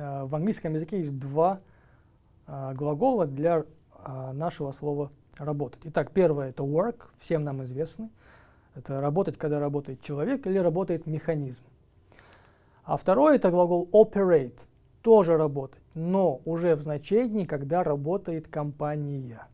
Э, в английском языке есть два э, глагола для э, нашего слова «работать». Итак, первое – это work, всем нам известный. Это работать, когда работает человек или работает механизм. А второе – это глагол operate, тоже работать, но уже в значении, когда работает компания.